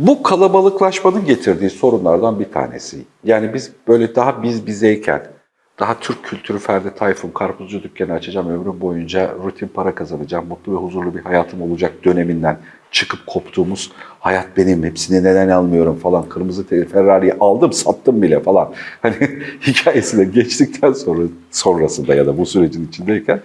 Bu kalabalıklaşmanın getirdiği sorunlardan bir tanesi. Yani biz böyle daha biz bizeyken, daha Türk kültürü Ferdi Tayfun, karpuzcu dükkanı açacağım, ömrüm boyunca rutin para kazanacağım, mutlu ve huzurlu bir hayatım olacak döneminden çıkıp koptuğumuz hayat benim, hepsini neden almıyorum falan, kırmızı Ferrari'yi aldım, sattım bile falan. Hani hikayesine geçtikten sonra sonrasında ya da bu sürecin içindeyken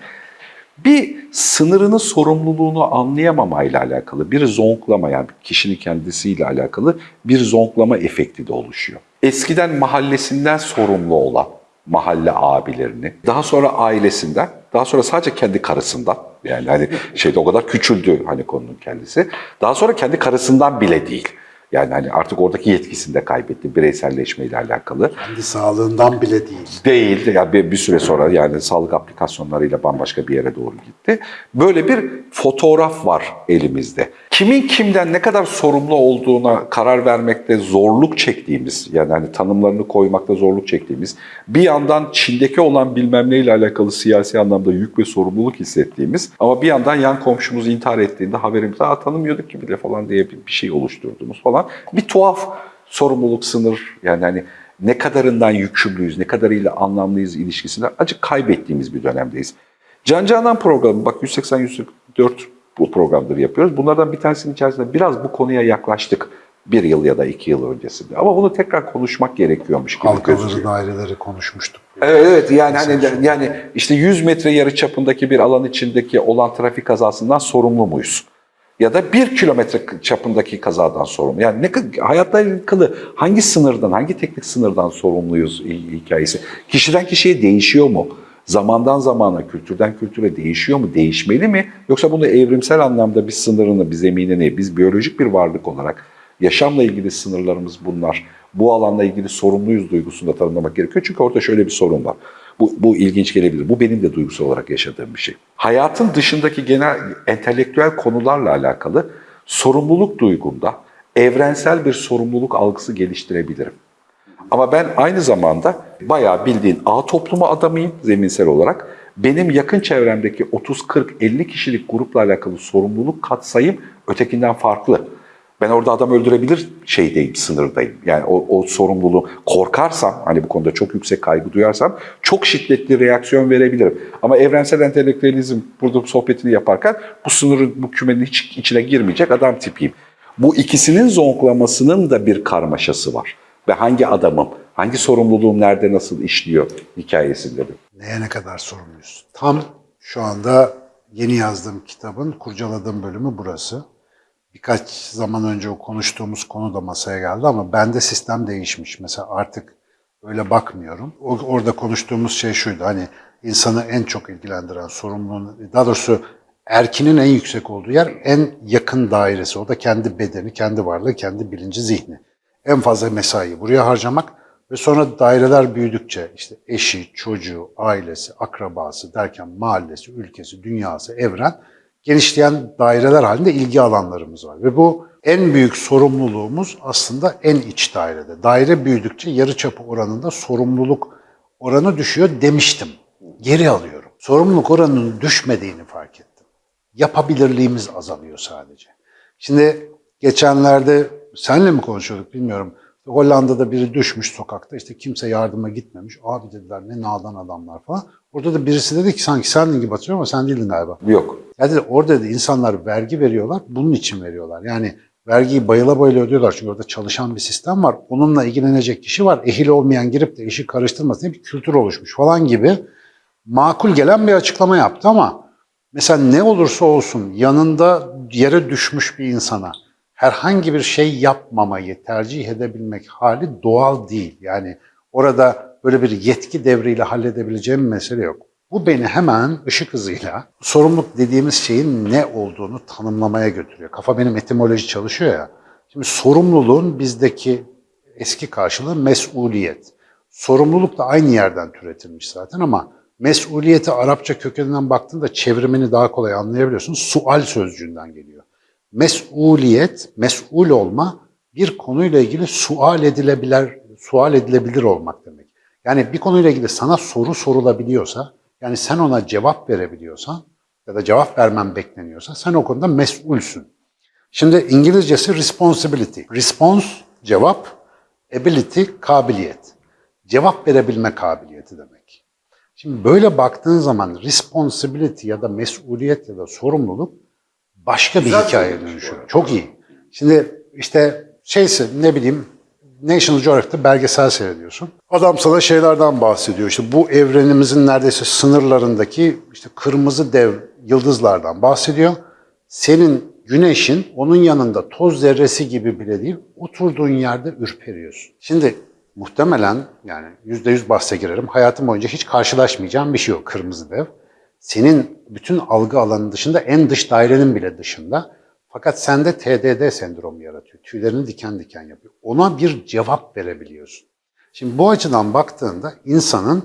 bir sınırını, sorumluluğunu anlayamamayla alakalı, bir zonklama yani kişinin kendisiyle alakalı bir zonklama efekti de oluşuyor. Eskiden mahallesinden sorumlu olan mahalle abilerini, daha sonra ailesinden, daha sonra sadece kendi karısından, yani hani şeyde o kadar küçüldü hani konunun kendisi, daha sonra kendi karısından bile değil. Yani hani artık oradaki yetkisini de kaybetti bireyselleşmeyle alakalı. Kendi sağlığından bile değil. Değil. Yani bir, bir süre sonra yani sağlık aplikasyonlarıyla bambaşka bir yere doğru gitti. Böyle bir fotoğraf var elimizde. Kimin kimden ne kadar sorumlu olduğuna karar vermekte zorluk çektiğimiz, yani hani tanımlarını koymakta zorluk çektiğimiz, bir yandan Çin'deki olan bilmem neyle alakalı siyasi anlamda yük ve sorumluluk hissettiğimiz ama bir yandan yan komşumuz intihar ettiğinde haberimizi Aa, tanımıyorduk ki bile falan diye bir şey oluşturduğumuz falan. Bir tuhaf sorumluluk sınır yani hani ne kadarından yükümlüyüz, ne kadarıyla anlamlıyız ilişkisinde acık kaybettiğimiz bir dönemdeyiz. Can Canan programı, bak 180-144 bu programları yapıyoruz. Bunlardan bir tanesinin içerisinde biraz bu konuya yaklaştık. Bir yıl ya da iki yıl öncesinde. Ama bunu tekrar konuşmak gerekiyormuş gibi Halkaları, gözüküyor. daireleri konuşmuştuk. Evet, evet yani hani yani işte 100 metre yarı çapındaki bir alan içindeki olan trafik kazasından sorumlu muyuz? Ya da 1 kilometre çapındaki kazadan sorumlu. Yani ne hayatla alakalı hangi sınırdan, hangi teknik sınırdan sorumluyuz hi- hikayesi? Kişiden kişiye değişiyor mu? Zamandan zamana, kültürden kültüre değişiyor mu? Değişmeli mi? Yoksa bunu evrimsel anlamda bir sınırını, bir zeminini, biz biyolojik bir varlık olarak yaşamla ilgili sınırlarımız bunlar. Bu alanla ilgili sorumluyuz duygusunu da tanımlamak gerekiyor. Çünkü orada şöyle bir sorun var. Bu, bu ilginç gelebilir. Bu benim de duygusal olarak yaşadığım bir şey. Hayatın dışındaki genel entelektüel konularla alakalı sorumluluk duygumda evrensel bir sorumluluk algısı geliştirebilirim. Ama ben aynı zamanda bayağı bildiğin A toplumu adamıyım zeminsel olarak. Benim yakın çevremdeki 30, 40, 50 kişilik grupla alakalı sorumluluk katsayım ötekinden farklı. Ben orada adam öldürebilir şeydeyim, sınırdayım. Yani o, o sorumluluğu korkarsam, hani bu konuda çok yüksek kaygı duyarsam çok şiddetli reaksiyon verebilirim. Ama evrensel entelektüelizm burada sohbetini yaparken bu sınırın, bu kümenin hiç içine girmeyecek adam tipiyim. Bu ikisinin zonklamasının da bir karmaşası var. Ve hangi adamım, hangi sorumluluğum nerede nasıl işliyor hikayesinde de. Neye ne kadar sorumluyuz? Tam şu anda yeni yazdığım kitabın kurcaladığım bölümü burası. Birkaç zaman önce o konuştuğumuz konu da masaya geldi ama bende sistem değişmiş. Mesela artık öyle bakmıyorum. O, orada konuştuğumuz şey şuydu hani insanı en çok ilgilendiren sorumluluğun, daha doğrusu erkinin en yüksek olduğu yer en yakın dairesi. O da kendi bedeni, kendi varlığı, kendi bilinci, zihni. En fazla mesaiyi buraya harcamak ve sonra daireler büyüdükçe işte eşi, çocuğu, ailesi, akrabası derken mahallesi, ülkesi, dünyası, evren genişleyen daireler halinde ilgi alanlarımız var. Ve bu en büyük sorumluluğumuz aslında en iç dairede. Daire büyüdükçe yarıçapı oranında sorumluluk oranı düşüyor demiştim. Geri alıyorum. Sorumluluk oranının düşmediğini fark ettim. Yapabilirliğimiz azalıyor sadece. Şimdi geçenlerde senle mi konuşuyorduk bilmiyorum. Hollanda'da biri düşmüş sokakta işte kimse yardıma gitmemiş. Abi dediler ne nadan adamlar falan. Orada da birisi dedi ki sanki sendin gibi hatırlıyorum ama sen değildin galiba. Yok. Ya dedi, orada da insanlar vergi veriyorlar, bunun için veriyorlar. Yani vergiyi bayıla bayıla ödüyorlar çünkü orada çalışan bir sistem var. Onunla ilgilenecek kişi var. Ehil olmayan girip de işi karıştırmasın diye bir kültür oluşmuş falan gibi makul gelen bir açıklama yaptı ama mesela ne olursa olsun yanında yere düşmüş bir insana herhangi bir şey yapmamayı tercih edebilmek hali doğal değil. Yani orada böyle bir yetki devriyle halledebileceğim bir mesele yok. Bu beni hemen ışık hızıyla sorumluluk dediğimiz şeyin ne olduğunu tanımlamaya götürüyor. Kafa benim etimoloji çalışıyor ya. Şimdi sorumluluğun bizdeki eski karşılığı mesuliyet. Sorumluluk da aynı yerden türetilmiş zaten ama mesuliyeti Arapça kökeninden baktığında çevrimini daha kolay anlayabiliyorsun. Sual sözcüğünden geliyor. Mesuliyet, mesul olma bir konuyla ilgili sual edilebilir, sual edilebilir olmak demek. Yani bir konuyla ilgili sana soru sorulabiliyorsa, yani sen ona cevap verebiliyorsan ya da cevap vermen bekleniyorsa sen o konuda mesulsün. Şimdi İngilizcesi responsibility. Response cevap, ability kabiliyet. Cevap verebilme kabiliyeti demek. Şimdi böyle baktığın zaman responsibility ya da mesuliyet ya da sorumluluk başka bir hikaye dönüşüyor. Çok iyi. Şimdi işte şeyse ne bileyim National Geographic'te belgesel seyrediyorsun. Adam sana şeylerden bahsediyor. İşte bu evrenimizin neredeyse sınırlarındaki işte kırmızı dev yıldızlardan bahsediyor. Senin güneşin onun yanında toz zerresi gibi bile değil, oturduğun yerde ürperiyorsun. Şimdi muhtemelen yani yüzde yüz bahse girerim. Hayatım boyunca hiç karşılaşmayacağım bir şey o kırmızı dev. Senin bütün algı alanının dışında en dış dairenin bile dışında. Fakat sende TDD sendromu yaratıyor. Tüylerini diken diken yapıyor. Ona bir cevap verebiliyorsun. Şimdi bu açıdan baktığında insanın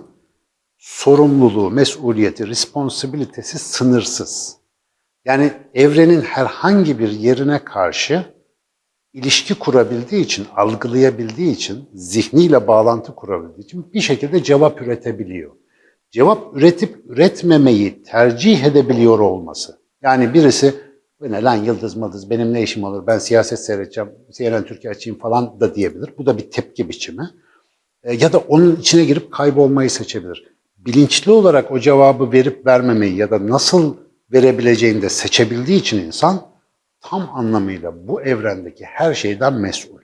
sorumluluğu, mesuliyeti, responsibilitesi sınırsız. Yani evrenin herhangi bir yerine karşı ilişki kurabildiği için, algılayabildiği için, zihniyle bağlantı kurabildiği için bir şekilde cevap üretebiliyor. Cevap üretip üretmemeyi tercih edebiliyor olması. Yani birisi bu ne lan yıldız mıldız benim ne işim olur ben siyaset seyredeceğim, CNN Türkiye açayım falan da diyebilir. Bu da bir tepki biçimi. E, ya da onun içine girip kaybolmayı seçebilir. Bilinçli olarak o cevabı verip vermemeyi ya da nasıl verebileceğini de seçebildiği için insan tam anlamıyla bu evrendeki her şeyden mesul.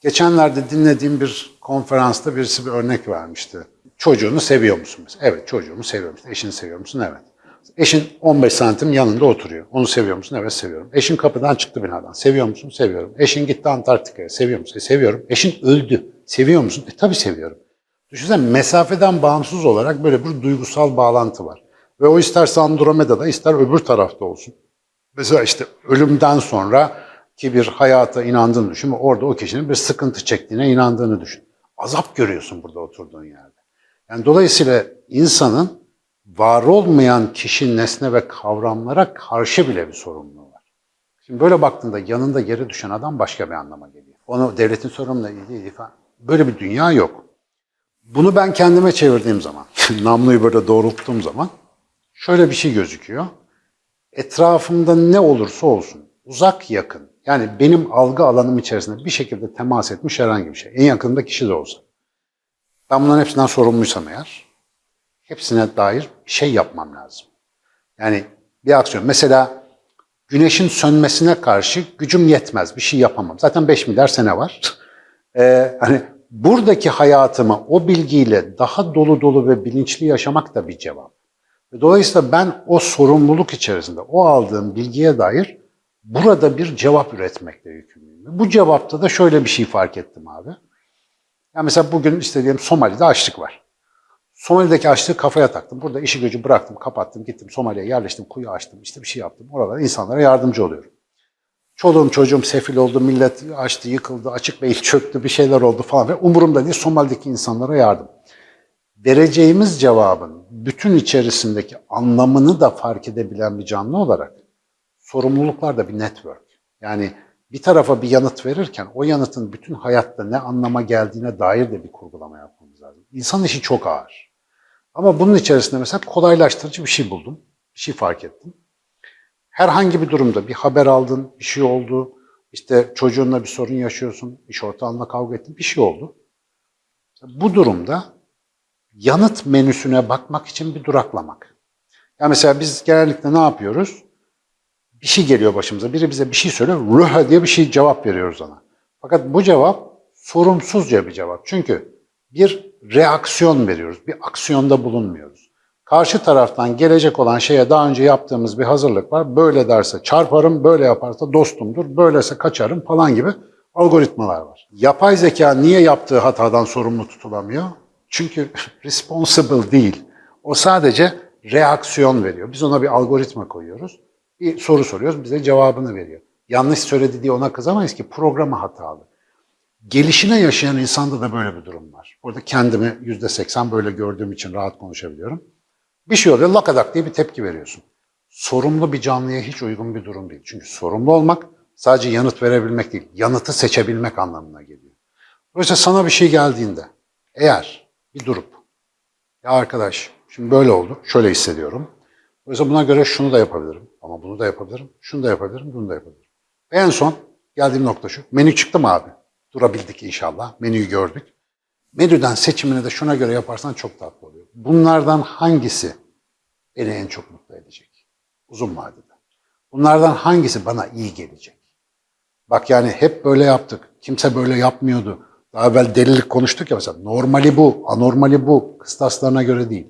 Geçenlerde dinlediğim bir konferansta birisi bir örnek vermişti. Çocuğunu seviyor musun? Mesela? Evet çocuğumu seviyorum. İşte eşini seviyor musun? Evet. Eşin 15 santim yanında oturuyor. Onu seviyor musun? Evet seviyorum. Eşin kapıdan çıktı binadan. Seviyor musun? Seviyorum. Eşin gitti Antarktika'ya. Seviyor musun? E, seviyorum. Eşin öldü. Seviyor musun? E tabii seviyorum. Düşünsene mesafeden bağımsız olarak böyle bir duygusal bağlantı var. Ve o isterse Andromeda'da ister öbür tarafta olsun. Mesela işte ölümden sonra ki bir hayata inandığını düşün orada o kişinin bir sıkıntı çektiğine inandığını düşün. Azap görüyorsun burada oturduğun yerde. Yani dolayısıyla insanın var olmayan kişi, nesne ve kavramlara karşı bile bir sorumluluğu var. Şimdi böyle baktığında yanında yere düşen adam başka bir anlama geliyor. Onu devletin sorumluluğu değil falan. Böyle bir dünya yok. Bunu ben kendime çevirdiğim zaman, namluyu böyle doğrulttuğum zaman şöyle bir şey gözüküyor. Etrafımda ne olursa olsun, uzak yakın, yani benim algı alanım içerisinde bir şekilde temas etmiş herhangi bir şey, en yakınımda kişi de olsa. Ben bunların hepsinden sorumluysam eğer, hepsine dair şey yapmam lazım. Yani bir aksiyon. Mesela güneşin sönmesine karşı gücüm yetmez, bir şey yapamam. Zaten 5 milyar sene var. Ee, hani buradaki hayatımı o bilgiyle daha dolu dolu ve bilinçli yaşamak da bir cevap. Dolayısıyla ben o sorumluluk içerisinde, o aldığım bilgiye dair burada bir cevap üretmekle yükümlüyüm. Bu cevapta da şöyle bir şey fark ettim abi. Ya mesela bugün işte diyelim Somali'de açlık var. Somali'deki açlığı kafaya taktım. Burada işi gücü bıraktım, kapattım, gittim Somali'ye yerleştim, kuyu açtım, işte bir şey yaptım. Oralara insanlara yardımcı oluyorum. Çoluğum çocuğum sefil oldu, millet açtı, yıkıldı, açık beyin çöktü, bir şeyler oldu falan. Ve umurumda değil Somali'deki insanlara yardım. Vereceğimiz cevabın bütün içerisindeki anlamını da fark edebilen bir canlı olarak sorumluluklar da bir network. Yani bir tarafa bir yanıt verirken o yanıtın bütün hayatta ne anlama geldiğine dair de bir kurgulama yapmamız lazım. İnsan işi çok ağır. Ama bunun içerisinde mesela kolaylaştırıcı bir şey buldum. Bir şey fark ettim. Herhangi bir durumda bir haber aldın, bir şey oldu, işte çocuğunla bir sorun yaşıyorsun, iş ortağınla kavga ettin, bir şey oldu. Bu durumda yanıt menüsüne bakmak için bir duraklamak. Ya mesela biz genellikle ne yapıyoruz? Bir şey geliyor başımıza, biri bize bir şey söylüyor, rüha diye bir şey cevap veriyoruz ona. Fakat bu cevap sorumsuzca bir cevap. Çünkü bir reaksiyon veriyoruz, bir aksiyonda bulunmuyoruz. Karşı taraftan gelecek olan şeye daha önce yaptığımız bir hazırlık var. Böyle derse çarparım, böyle yaparsa dostumdur, böylese kaçarım falan gibi algoritmalar var. Yapay zeka niye yaptığı hatadan sorumlu tutulamıyor? Çünkü responsible değil. O sadece reaksiyon veriyor. Biz ona bir algoritma koyuyoruz. Bir soru soruyoruz, bize cevabını veriyor. Yanlış söyledi diye ona kızamayız ki programı hatalı. Gelişine yaşayan insanda da böyle bir durum var. Burada kendimi yüzde seksen böyle gördüğüm için rahat konuşabiliyorum. Bir şey oluyor, lakadak diye bir tepki veriyorsun. Sorumlu bir canlıya hiç uygun bir durum değil. Çünkü sorumlu olmak sadece yanıt verebilmek değil, yanıtı seçebilmek anlamına geliyor. Dolayısıyla sana bir şey geldiğinde, eğer bir durup, ya arkadaş şimdi böyle oldu, şöyle hissediyorum. Dolayısıyla buna göre şunu da yapabilirim, ama bunu da yapabilirim, şunu da yapabilirim, bunu da yapabilirim. Ve en son geldiğim nokta şu. Menü çıktı mı abi? Durabildik inşallah. Menüyü gördük. Menüden seçimini de şuna göre yaparsan çok tatlı oluyor. Bunlardan hangisi beni en çok mutlu edecek? Uzun vadede. Bunlardan hangisi bana iyi gelecek? Bak yani hep böyle yaptık. Kimse böyle yapmıyordu. Daha evvel delilik konuştuk ya mesela. Normali bu, anormali bu. Kıstaslarına göre değil.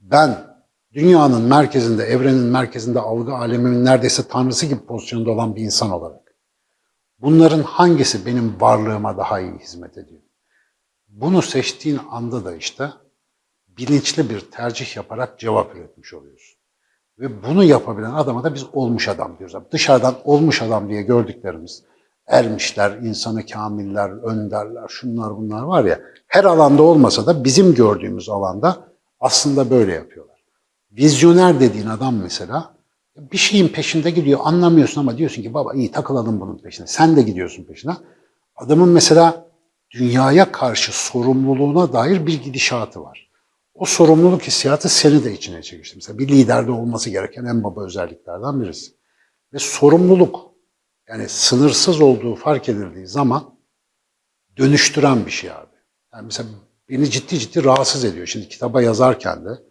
Ben dünyanın merkezinde, evrenin merkezinde, algı alemimin neredeyse tanrısı gibi pozisyonda olan bir insan olarak. Bunların hangisi benim varlığıma daha iyi hizmet ediyor? Bunu seçtiğin anda da işte bilinçli bir tercih yaparak cevap üretmiş oluyorsun. Ve bunu yapabilen adama da biz olmuş adam diyoruz. Dışarıdan olmuş adam diye gördüklerimiz, ermişler, insanı kamiller, önderler, şunlar bunlar var ya, her alanda olmasa da bizim gördüğümüz alanda aslında böyle yapıyorlar. Vizyoner dediğin adam mesela bir şeyin peşinde gidiyor, anlamıyorsun ama diyorsun ki baba iyi takılalım bunun peşine. Sen de gidiyorsun peşine. Adamın mesela dünyaya karşı sorumluluğuna dair bir gidişatı var. O sorumluluk hissiyatı seni de içine çekmiştir. Mesela bir liderde olması gereken en baba özelliklerden birisi. Ve sorumluluk yani sınırsız olduğu fark edildiği zaman dönüştüren bir şey abi. Yani mesela beni ciddi ciddi rahatsız ediyor. Şimdi kitaba yazarken de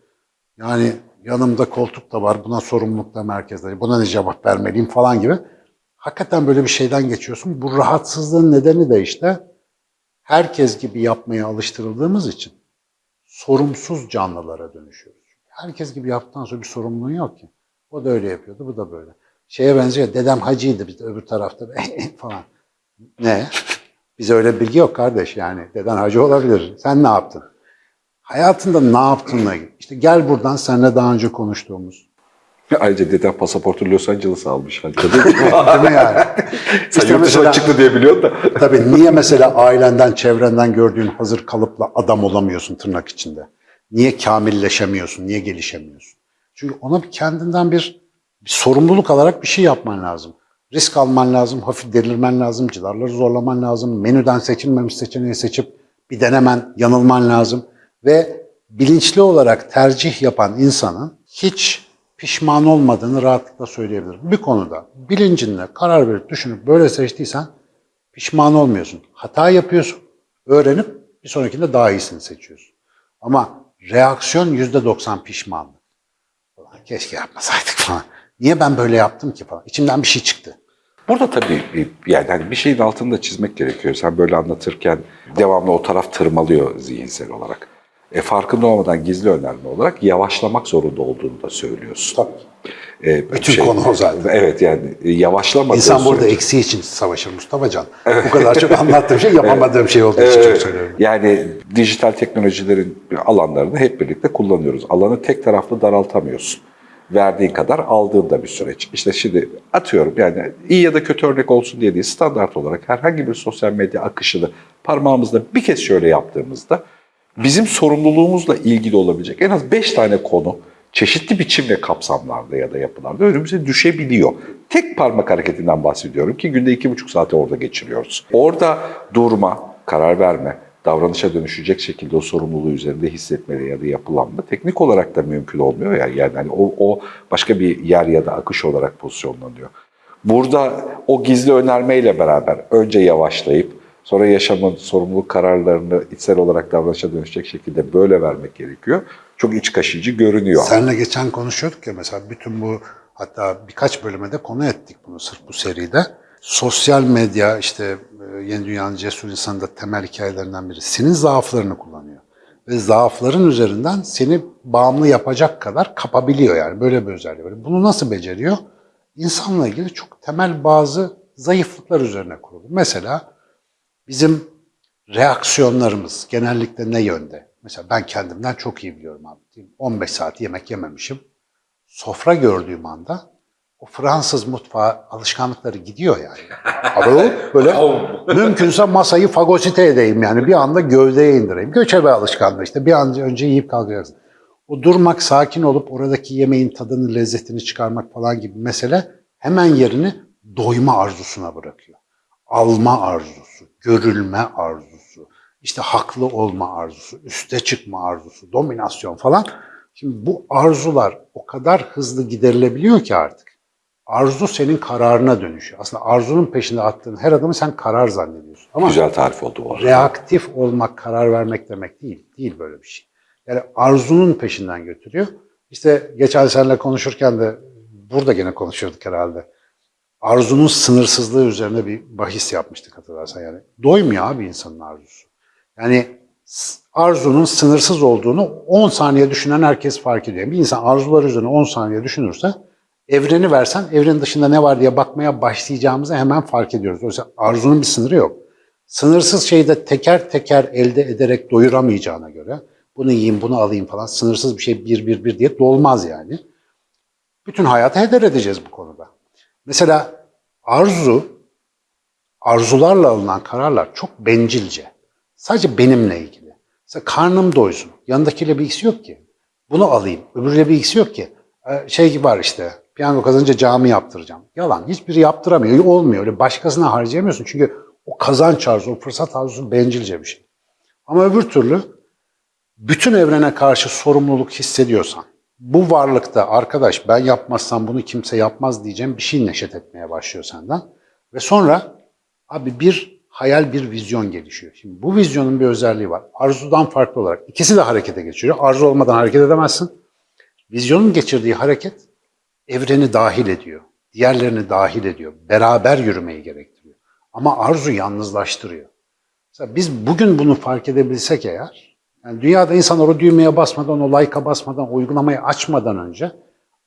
yani yanımda koltuk da var, buna sorumluluk da merkezde, buna ne cevap vermeliyim falan gibi. Hakikaten böyle bir şeyden geçiyorsun. Bu rahatsızlığın nedeni de işte herkes gibi yapmaya alıştırıldığımız için sorumsuz canlılara dönüşüyoruz. Herkes gibi yaptıktan sonra bir sorumluluğun yok ki. O da öyle yapıyordu, bu da böyle. Şeye benziyor, dedem hacıydı biz de öbür tarafta falan. Ne? Bize öyle bilgi yok kardeş yani. Deden hacı olabilir. Sen ne yaptın? Hayatında ne yaptığınla ilgili. İşte gel buradan seninle daha önce konuştuğumuz. Ayrıca dedem pasaportu Los Angeles almış. Hadi. Değil mi yani? Sen İşte yurt dışına mesela- çıktı diye biliyorsun da. Tabii niye mesela ailenden, çevrenden gördüğün hazır kalıpla adam olamıyorsun tırnak içinde? Niye kamilleşemiyorsun, niye gelişemiyorsun? Çünkü ona bir kendinden bir, bir sorumluluk alarak bir şey yapman lazım. Risk alman lazım, hafif delirmen lazım, cidarları zorlaman lazım, menüden seçilmemiş seçeneği seçip bir denemen, yanılman lazım. Ve bilinçli olarak tercih yapan insanın hiç pişman olmadığını rahatlıkla söyleyebilirim. Bir konuda bilincinle karar verip düşünüp böyle seçtiysen pişman olmuyorsun. Hata yapıyorsun, öğrenip bir sonrakinde daha iyisini seçiyorsun. Ama reaksiyon yüzde doksan pişmanlık. Ulan keşke yapmasaydık falan. Niye ben böyle yaptım ki falan. İçimden bir şey çıktı. Burada tabii bir- yani hani bir şeyin altını da çizmek gerekiyor. Sen böyle anlatırken devamlı o taraf tırmalıyor zihinsel olarak. E, farkında olmadan gizli önerme olarak yavaşlamak zorunda olduğunu da söylüyorsun. Tabii. E, Bütün konu o zaten. Evet yani e, yavaşlamadığı İnsan burada sürece- eksiği için savaşır Mustafa Can. Bu kadar çok anlattığım şey yapamadığım şey olduğu için çok Evet. söylüyorum. Yani dijital teknolojilerin alanlarını hep birlikte kullanıyoruz. Alanı tek taraflı daraltamıyorsun. Verdiğin kadar aldığın da bir süreç. İşte şimdi atıyorum yani iyi ya da kötü örnek olsun diye değil standart olarak herhangi bir sosyal medya akışını parmağımızla bir kez şöyle yaptığımızda bizim sorumluluğumuzla ilgili olabilecek en az 5 tane konu çeşitli biçim ve kapsamlarda ya da yapılarda önümüze düşebiliyor. Tek parmak hareketinden bahsediyorum ki günde iki buçuk saati orada geçiriyoruz. Orada durma, karar verme, davranışa dönüşecek şekilde o sorumluluğu üzerinde hissetmeli ya da yapılanma teknik olarak da mümkün olmuyor ya. Yani hani o, o başka bir yer ya da akış olarak pozisyonlanıyor. Burada o gizli önermeyle beraber önce yavaşlayıp sonra yaşamın sorumluluk kararlarını içsel olarak davranışa dönüşecek şekilde böyle vermek gerekiyor. Çok iç kaşıcı görünüyor. Seninle geçen konuşuyorduk ya mesela bütün bu hatta birkaç bölüme de konu ettik bunu sırf bu seride. Sosyal medya işte e, Yeni Dünya'nın cesur insanı da temel hikayelerinden biri. Senin zaaflarını kullanıyor. Ve zaafların üzerinden seni bağımlı yapacak kadar kapabiliyor yani. Böyle bir özelliği var. Bunu nasıl beceriyor? İnsanla ilgili çok temel bazı zayıflıklar üzerine kurulu. Mesela bizim reaksiyonlarımız genellikle ne yönde? Mesela ben kendimden çok iyi biliyorum abi. Diyeyim, 15 saat yemek yememişim. Sofra gördüğüm anda o Fransız mutfağı alışkanlıkları gidiyor yani. Abi böyle mümkünse masayı fagosite edeyim yani bir anda gövdeye indireyim. Göçebe alışkanlığı işte bir an önce yiyip kalkacaksın. O durmak, sakin olup oradaki yemeğin tadını, lezzetini çıkarmak falan gibi mesele hemen yerini doyma arzusuna bırakıyor. Alma arzusu, görülme arzusu, işte haklı olma arzusu, üste çıkma arzusu, dominasyon falan. Şimdi bu arzular o kadar hızlı giderilebiliyor ki artık. Arzu senin kararına dönüşüyor. Aslında arzunun peşinde attığın her adımı sen karar zannediyorsun. Ama Güzel tarif oldu bu arada. reaktif olmak, karar vermek demek değil. Değil böyle bir şey. Yani arzunun peşinden götürüyor. İşte geçen seninle konuşurken de burada gene konuşuyorduk herhalde. Arzunun sınırsızlığı üzerine bir bahis yapmıştık hatırlarsan yani. Doymuyor abi insanın arzusu. Yani arzunun sınırsız olduğunu 10 saniye düşünen herkes fark ediyor. Bir insan arzular üzerine 10 saniye düşünürse evreni versen evrenin dışında ne var diye bakmaya başlayacağımızı hemen fark ediyoruz. Oysa arzunun bir sınırı yok. Sınırsız şeyi de teker teker elde ederek doyuramayacağına göre bunu yiyeyim, bunu alayım falan sınırsız bir şey bir bir bir diye dolmaz yani. Bütün hayatı heder edeceğiz bu konuda. Mesela arzu, arzularla alınan kararlar çok bencilce. Sadece benimle ilgili. Mesela karnım doysun. Yanındakiyle bir ilgisi yok ki. Bunu alayım. Öbürüyle bir ilgisi yok ki. Ee, Şey gibi var işte. Piyango kazanınca cami yaptıracağım. Yalan. Hiçbiri yaptıramıyor. Olmuyor. Öyle başkasına harcayamıyorsun. Çünkü o kazanç arzusu, o fırsat arzusu bencilce bir şey. Ama öbür türlü bütün evrene karşı sorumluluk hissediyorsan, bu varlıkta arkadaş ben yapmazsam bunu kimse yapmaz diyeceğim bir şey neşet etmeye başlıyor senden. Ve sonra abi bir hayal, bir vizyon gelişiyor. Şimdi bu vizyonun bir özelliği var. Arzudan farklı olarak ikisi de harekete geçiyor. Arzu olmadan hareket edemezsin. Vizyonun geçirdiği hareket evreni dahil ediyor. Diğerlerini dahil ediyor. Beraber yürümeyi gerektiriyor. Ama arzu yalnızlaştırıyor. Mesela biz bugün bunu fark edebilsek eğer, yani dünyada insanlar o düğmeye basmadan, o like'a basmadan, o uygulamayı açmadan önce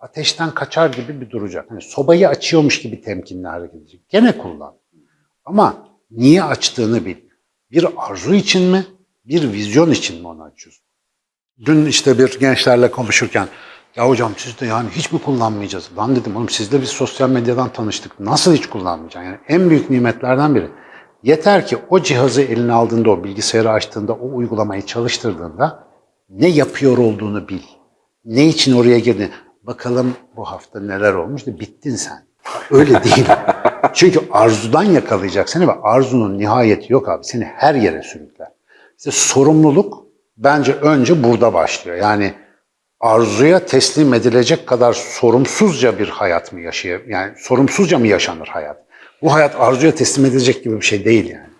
ateşten kaçar gibi bir duracak. Hani sobayı açıyormuş gibi temkinli hareket edecek. Gene kullan. Ama niye açtığını bil. Bir arzu için mi, bir vizyon için mi onu açıyorsun? Dün işte bir gençlerle konuşurken ya hocam siz de yani hiç mi kullanmayacağız? Lan dedim oğlum siz de biz sosyal medyadan tanıştık. Nasıl hiç kullanmayacaksın? Yani en büyük nimetlerden biri. Yeter ki o cihazı eline aldığında, o bilgisayarı açtığında, o uygulamayı çalıştırdığında ne yapıyor olduğunu bil. Ne için oraya girdin? Bakalım bu hafta neler olmuş da bittin sen. Öyle değil. Çünkü arzudan yakalayacak seni ve arzunun nihayeti yok abi. Seni her yere sürükler. İşte sorumluluk bence önce burada başlıyor. Yani arzuya teslim edilecek kadar sorumsuzca bir hayat mı yaşıyor? Yani sorumsuzca mı yaşanır hayat? Bu hayat arzuya teslim edilecek gibi bir şey değil yani.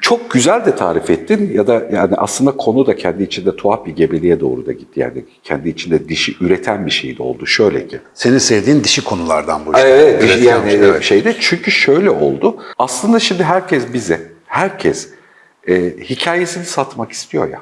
Çok güzel de tarif ettin ya da yani aslında konu da kendi içinde tuhaf bir gebeliğe doğru da gitti. Yani kendi içinde dişi üreten bir şey de oldu. Şöyle ki. Senin sevdiğin dişi konulardan bu işte. Evet, Evet, yani evet. şeyde çünkü şöyle oldu. Aslında şimdi herkes bize, herkes e, hikayesini satmak istiyor ya.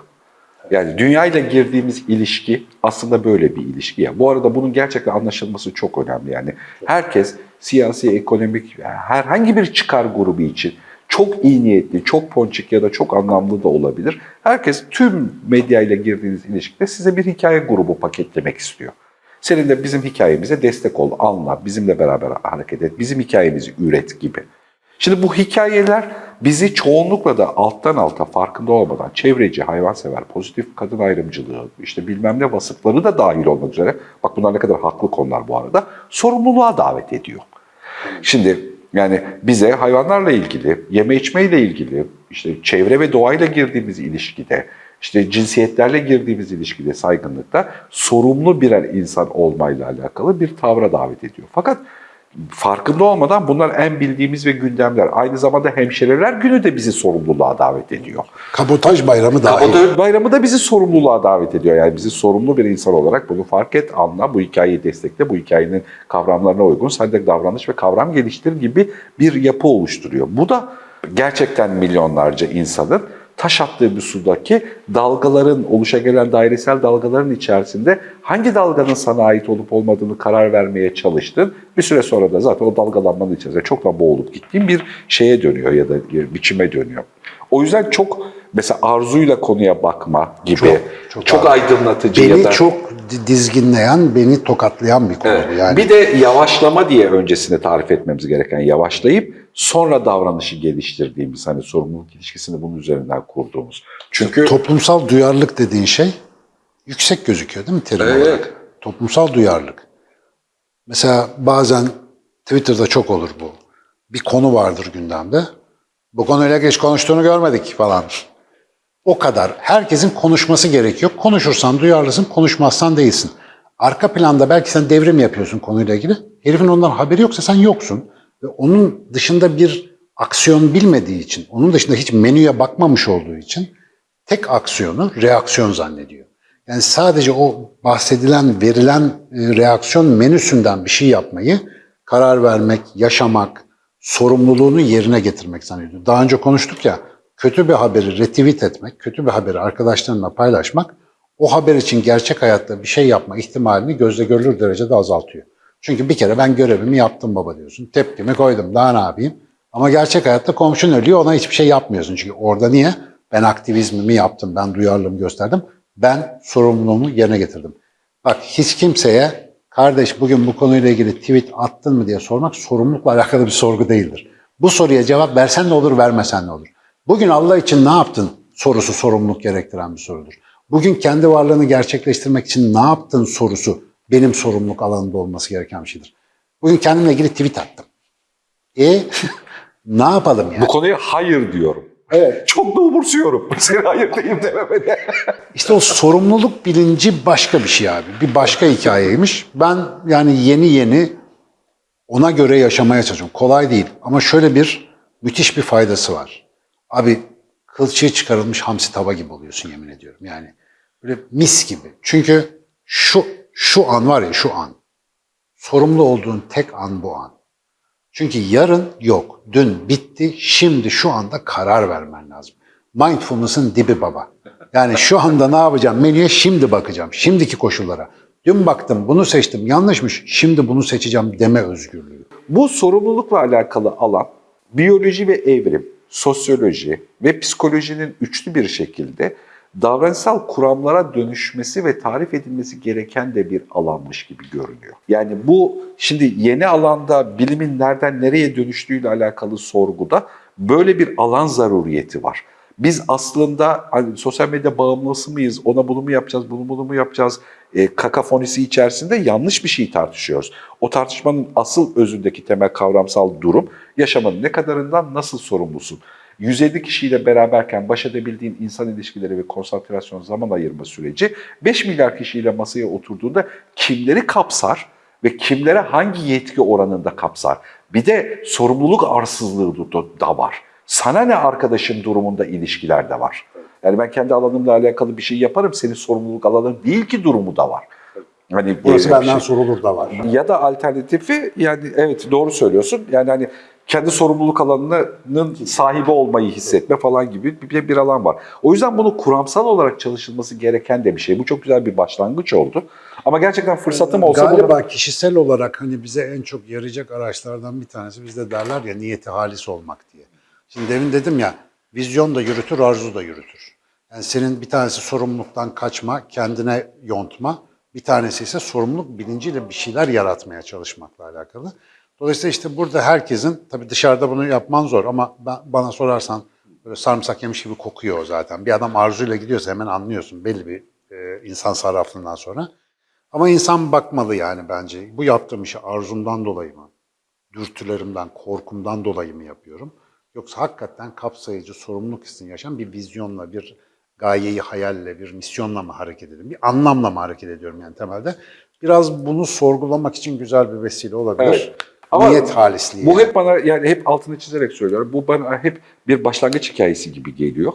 Yani dünyayla girdiğimiz ilişki aslında böyle bir ilişki ya. Bu arada bunun gerçekten anlaşılması çok önemli. Yani herkes siyasi, ekonomik, herhangi bir çıkar grubu için çok iyi niyetli, çok ponçik ya da çok anlamlı da olabilir. Herkes tüm medyayla girdiğiniz ilişkide size bir hikaye grubu paketlemek istiyor. Senin de bizim hikayemize destek ol, anla, bizimle beraber hareket et, bizim hikayemizi üret gibi. Şimdi bu hikayeler bizi çoğunlukla da alttan alta farkında olmadan çevreci, hayvansever, pozitif kadın ayrımcılığı, işte bilmem ne vasıfları da dahil olmak üzere, bak bunlar ne kadar haklı konular bu arada, sorumluluğa davet ediyor. Şimdi yani bize hayvanlarla ilgili, yeme içmeyle ilgili, işte çevre ve doğayla girdiğimiz ilişkide, işte cinsiyetlerle girdiğimiz ilişkide, saygınlıkta sorumlu birer insan olmayla alakalı bir tavra davet ediyor. Fakat farkında olmadan bunlar en bildiğimiz ve gündemler. Aynı zamanda hemşireler günü de bizi sorumluluğa davet ediyor. Kabotaj bayramı da bayramı da bizi sorumluluğa davet ediyor. Yani bizi sorumlu bir insan olarak bunu fark et, anla, bu hikayeyi destekle, bu hikayenin kavramlarına uygun sen de davranış ve kavram geliştir gibi bir yapı oluşturuyor. Bu da gerçekten milyonlarca insanın taş attığı bir sudaki dalgaların, oluşa gelen dairesel dalgaların içerisinde hangi dalganın sana ait olup olmadığını karar vermeye çalıştın. Bir süre sonra da zaten o dalgalanmanın içerisinde çoktan boğulup gittiğin bir şeye dönüyor ya da biçime dönüyor. O yüzden çok mesela arzuyla konuya bakma gibi Çok, çok, çok aydınlatıcı Beni ya da çok di- dizginleyen, beni tokatlayan bir konu bu yani. bir de yavaşlama diye öncesini tarif etmemiz gereken yavaşlayıp sonra davranışı geliştirdiğimiz hani sorumluluk ilişkisini bunun üzerinden kurduğumuz. Çünkü Toplumsal duyarlılık dediğin şey yüksek gözüküyor değil mi terim Evet. olarak? Toplumsal duyarlılık. Mesela bazen Twitter'da çok olur bu. Bir konu vardır gündemde. Bu konuyla geç konuştuğunu görmedik falan. O kadar. Herkesin konuşması gerekiyor. Konuşursan duyarlısın, konuşmazsan değilsin. Arka planda belki sen devrim yapıyorsun konuyla ilgili. Herifin ondan haberi yoksa sen yoksun. Ve onun dışında bir aksiyon bilmediği için, onun dışında hiç menüye bakmamış olduğu için tek aksiyonu reaksiyon zannediyor. Yani sadece o bahsedilen, verilen e, reaksiyon menüsünden bir şey yapmayı, karar vermek, yaşamak, sorumluluğunu yerine getirmek zannediyor. Daha önce konuştuk ya, kötü bir haberi retweet etmek, kötü bir haberi arkadaşlarına paylaşmak, o haber için gerçek hayatta bir şey yapma ihtimalini gözle görülür derecede azaltıyor. Çünkü bir kere ben görevimi yaptım baba diyorsun. Tepkimi koydum daha ne yapayım? Ama gerçek hayatta komşun ölüyor ona hiçbir şey yapmıyorsun. Çünkü orada niye? Ben aktivizmimi yaptım, ben duyarlılığımı gösterdim. Ben sorumluluğumu yerine getirdim. Bak hiç kimseye kardeş bugün bu konuyla ilgili tweet attın mı diye sormak sorumlulukla alakalı bir sorgu değildir. Bu soruya cevap versen ne olur, vermesen ne olur? Bugün Allah için ne yaptın sorusu sorumluluk gerektiren bir sorudur. Bugün kendi varlığını gerçekleştirmek için ne yaptın sorusu benim sorumluluk alanında olması gereken bir şeydir. Bugün kendimle ilgili tweet attım. E ne yapalım yani? Bu konuya hayır diyorum. Evet. Çok da umursuyorum. Seni hayır diyeyim dememeni. İşte o sorumluluk bilinci başka bir şey abi. Bir başka hikayeymiş. Ben yani yeni yeni ona göre yaşamaya çalışıyorum. Kolay değil ama şöyle bir müthiş bir faydası var. Abi kılçığı çıkarılmış hamsi tava gibi oluyorsun yemin ediyorum. Yani böyle mis gibi. Çünkü şu şu an var ya şu an. Sorumlu olduğun tek an bu an. Çünkü yarın yok. Dün bitti. Şimdi şu anda karar vermen lazım. Mindfulness'ın dibi baba. Yani şu anda ne yapacağım? Menüye şimdi bakacağım. Şimdiki koşullara. Dün baktım bunu seçtim yanlışmış. Şimdi bunu seçeceğim deme özgürlüğü. Bu sorumlulukla alakalı alan biyoloji ve evrim, sosyoloji ve psikolojinin üçlü bir şekilde davranışsal kuramlara dönüşmesi ve tarif edilmesi gereken de bir alanmış gibi görünüyor. Yani bu şimdi yeni alanda bilimin nereden nereye dönüştüğüyle alakalı sorguda böyle bir alan zaruriyeti var. Biz aslında hani sosyal medya bağımlısı mıyız, ona bunu mu yapacağız, bunu bunu mu yapacağız, e, kakafonisi içerisinde yanlış bir şey tartışıyoruz. O tartışmanın asıl özündeki temel kavramsal durum, yaşamanın ne kadarından nasıl sorumlusun? 150 kişiyle beraberken baş edebildiğin insan ilişkileri ve konsantrasyon zaman ayırma süreci 5 milyar kişiyle masaya oturduğunda kimleri kapsar ve kimlere hangi yetki oranında kapsar? Bir de sorumluluk arsızlığı da var. Sana ne arkadaşın durumunda ilişkiler de var. Yani ben kendi alanımla alakalı bir şey yaparım, senin sorumluluk alanın değil ki durumu da var. Hani Burası benden şey- sorulur da var. ya da alternatifi yani evet doğru söylüyorsun. Yani hani kendi sorumluluk alanının sahibi olmayı hissetme falan gibi bir, bir alan var. O yüzden bunu kuramsal olarak çalışılması gereken de bir şey. Bu çok güzel bir başlangıç oldu. Ama gerçekten fırsatım olsa Galiba bunu... kişisel olarak hani bize en çok yarayacak araçlardan bir tanesi bizde derler ya niyeti halis olmak diye. Şimdi demin dedim ya vizyon da yürütür, arzu da yürütür. Yani senin bir tanesi sorumluluktan kaçma, kendine yontma. Bir tanesi ise sorumluluk bilinciyle bir şeyler yaratmaya çalışmakla alakalı. Dolayısıyla işte burada herkesin, tabii dışarıda bunu yapman zor ama ben, bana sorarsan böyle sarımsak yemiş gibi kokuyor zaten. Bir adam arzuyla gidiyorsa hemen anlıyorsun belli bir e, insan sarraflığından sonra. Ama insan bakmalı yani bence. Bu yaptığım işi arzumdan dolayı mı? Dürtülerimden, korkumdan dolayı mı yapıyorum? Yoksa hakikaten kapsayıcı, sorumluluk hissini yaşayan bir vizyonla, bir gayeyi hayalle, bir misyonla mı hareket ediyorum? Bir anlamla mı hareket ediyorum yani temelde? Biraz bunu sorgulamak için güzel bir vesile olabilir. Evet. Ama Niyet halisliği. Bu hep bana yani hep altını çizerek söylüyorum. Bu bana hep bir başlangıç hikayesi gibi geliyor.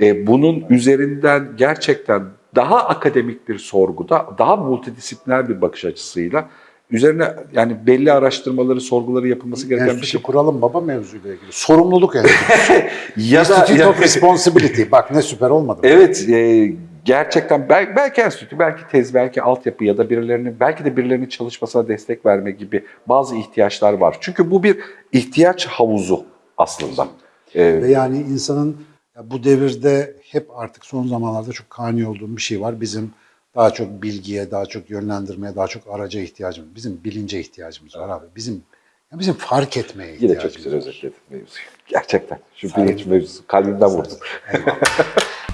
E, bunun üzerinden gerçekten daha akademik bir sorguda, daha multidisipliner bir bakış açısıyla üzerine yani belli araştırmaları, sorguları yapılması gereken bir Enstitü şey. kuralım baba mevzuyla ilgili. Sorumluluk enstitüsü. Ya Institute of Responsibility. Bak ne süper olmadı? Evet, e, gerçekten belki, belki enstitü, belki tez, belki altyapı ya da birilerinin, belki de birilerinin çalışmasına destek verme gibi bazı ihtiyaçlar var. Çünkü bu bir ihtiyaç havuzu aslında. E, Ve yani insanın ya bu devirde hep artık son zamanlarda çok kani olduğum bir şey var. Bizim daha çok bilgiye, daha çok yönlendirmeye, daha çok araca ihtiyacımız. Bizim bilince ihtiyacımız var abi. Bizim ya bizim fark etmeye yine ihtiyacımız çok güzel var. özetledin mevzuyu. Gerçekten. Şu bilinç mevzusu kalbimden. Eyvallah.